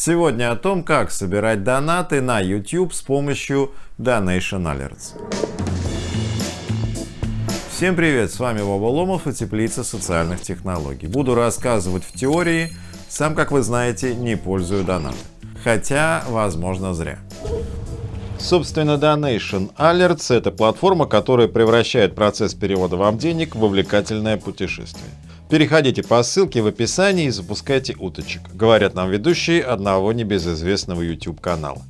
Сегодня о том, как собирать донаты на YouTube с помощью Donation Alerts. Всем привет, с вами Вова Ломов и Теплица социальных технологий. Буду рассказывать в теории, сам, как вы знаете, не пользую донаты. Хотя, возможно, зря. Собственно, Donation Alerts — это платформа, которая превращает процесс перевода вам денег в увлекательное путешествие. Переходите по ссылке в описании и запускайте уточек, говорят нам ведущие одного небезызвестного YouTube канала.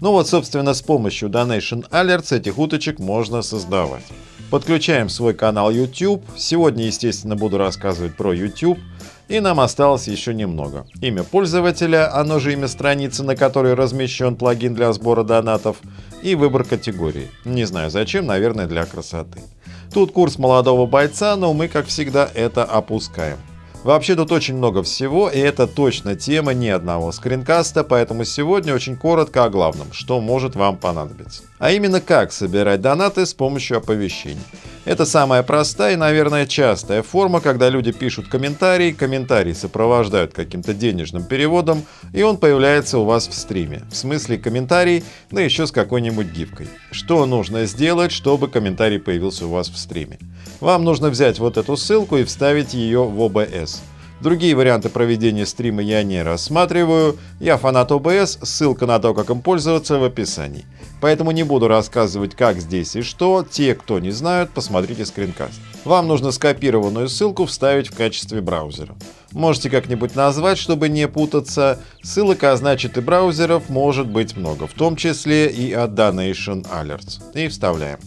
Ну вот, собственно, с помощью Donation Alerts этих уточек можно создавать. Подключаем свой канал YouTube. Сегодня, естественно, буду рассказывать про YouTube. И нам осталось еще немного. Имя пользователя, оно же имя страницы, на которой размещен плагин для сбора донатов, и выбор категории. Не знаю зачем, наверное для красоты. Тут курс молодого бойца, но мы, как всегда, это опускаем. Вообще тут очень много всего, и это точно тема ни одного скринкаста, поэтому сегодня очень коротко о главном, что может вам понадобиться. А именно как собирать донаты с помощью оповещений. Это самая простая и, наверное, частая форма, когда люди пишут комментарий, комментарий сопровождают каким-то денежным переводом, и он появляется у вас в стриме. В смысле комментарий, да еще с какой-нибудь гифкой. Что нужно сделать, чтобы комментарий появился у вас в стриме? Вам нужно взять вот эту ссылку и вставить ее в OBS. Другие варианты проведения стрима я не рассматриваю. Я фанат OBS, ссылка на то, как им пользоваться в описании. Поэтому не буду рассказывать, как здесь и что. Те, кто не знают, посмотрите скринкаст. Вам нужно скопированную ссылку вставить в качестве браузера. Можете как-нибудь назвать, чтобы не путаться. Ссылок, а значит и браузеров, может быть много, в том числе и от Donation Alerts. И вставляем.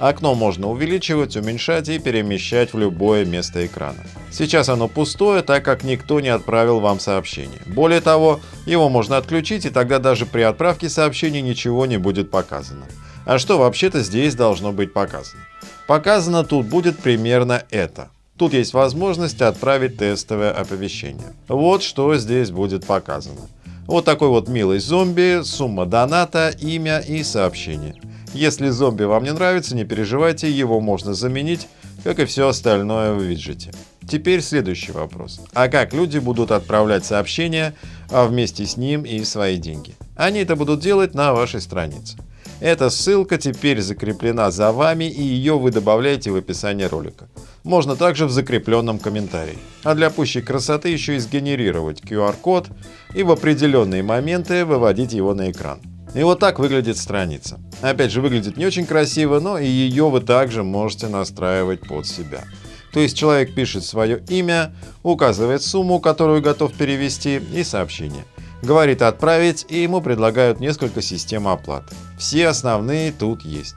Окно можно увеличивать, уменьшать и перемещать в любое место экрана. Сейчас оно пустое, так как никто не отправил вам сообщение. Более того, его можно отключить, и тогда даже при отправке сообщения ничего не будет показано. А что вообще-то здесь должно быть показано? Показано тут будет примерно это. Тут есть возможность отправить тестовое оповещение. Вот что здесь будет показано. Вот такой вот милый зомби, сумма доната, имя и сообщение. Если зомби вам не нравится, не переживайте, его можно заменить, как и все остальное в виджете. Теперь следующий вопрос. А как люди будут отправлять сообщения, а вместе с ним и свои деньги? Они это будут делать на вашей странице. Эта ссылка теперь закреплена за вами и ее вы добавляете в описание ролика. Можно также в закрепленном комментарии. А для пущей красоты еще и сгенерировать QR-код и в определенные моменты выводить его на экран. И вот так выглядит страница. Опять же, выглядит не очень красиво, но и ее вы также можете настраивать под себя. То есть человек пишет свое имя, указывает сумму, которую готов перевести, и сообщение. Говорит отправить, и ему предлагают несколько систем оплаты. Все основные тут есть.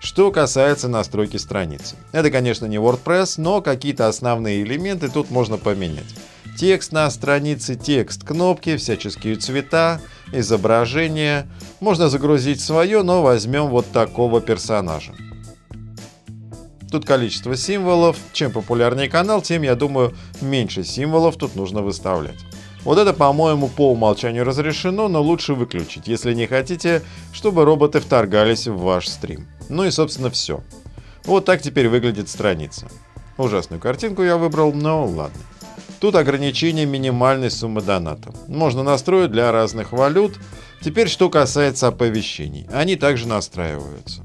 Что касается настройки страницы. Это, конечно, не WordPress, но какие-то основные элементы тут можно поменять. Текст на странице, текст кнопки, всяческие цвета, изображение. Можно загрузить свое, но возьмем вот такого персонажа. Тут количество символов. Чем популярнее канал, тем, я думаю, меньше символов тут нужно выставлять. Вот это, по-моему, по умолчанию разрешено, но лучше выключить, если не хотите, чтобы роботы вторгались в ваш стрим. Ну и, собственно, все. Вот так теперь выглядит страница. Ужасную картинку я выбрал, но ладно. Тут ограничение минимальной суммы доната. Можно настроить для разных валют. Теперь что касается оповещений. Они также настраиваются.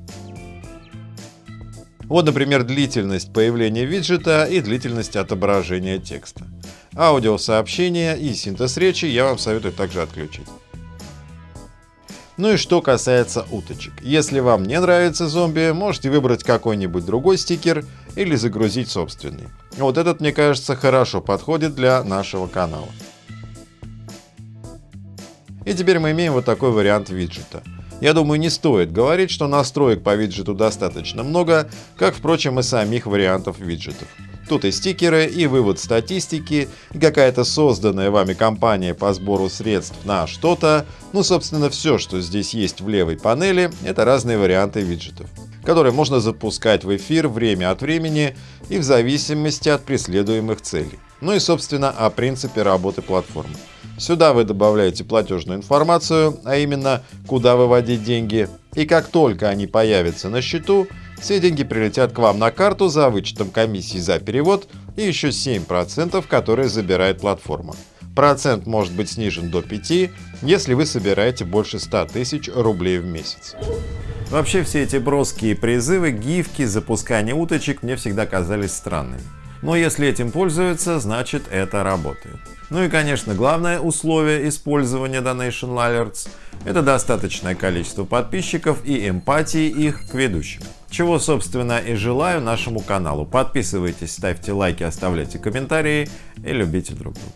Вот, например, длительность появления виджета и длительность отображения текста. Аудиосообщения и синтез речи я вам советую также отключить. Ну и что касается уточек. Если вам не нравится зомби, можете выбрать какой-нибудь другой стикер или загрузить собственный. Вот этот, мне кажется, хорошо подходит для нашего канала. И теперь мы имеем вот такой вариант виджета. Я думаю, не стоит говорить, что настроек по виджету достаточно много, как, впрочем, и самих вариантов виджетов. Тут и стикеры, и вывод статистики, и какая-то созданная вами компания по сбору средств на что-то. Ну, собственно, все, что здесь есть в левой панели, это разные варианты виджетов, которые можно запускать в эфир время от времени и в зависимости от преследуемых целей. Ну и, собственно, о принципе работы платформы. Сюда вы добавляете платежную информацию, а именно, куда выводить деньги, и как только они появятся на счету, все деньги прилетят к вам на карту за вычетом комиссии за перевод и еще 7%, которые забирает платформа. Процент может быть снижен до 5, если вы собираете больше 100 тысяч рублей в месяц. Вообще все эти броские призывы, гифки, запускание уточек мне всегда казались странными. Но если этим пользуются, значит это работает. Ну и конечно главное условие использования Donation Alerts – это достаточное количество подписчиков и эмпатии их к ведущим. Чего собственно и желаю нашему каналу. Подписывайтесь, ставьте лайки, оставляйте комментарии и любите друг друга.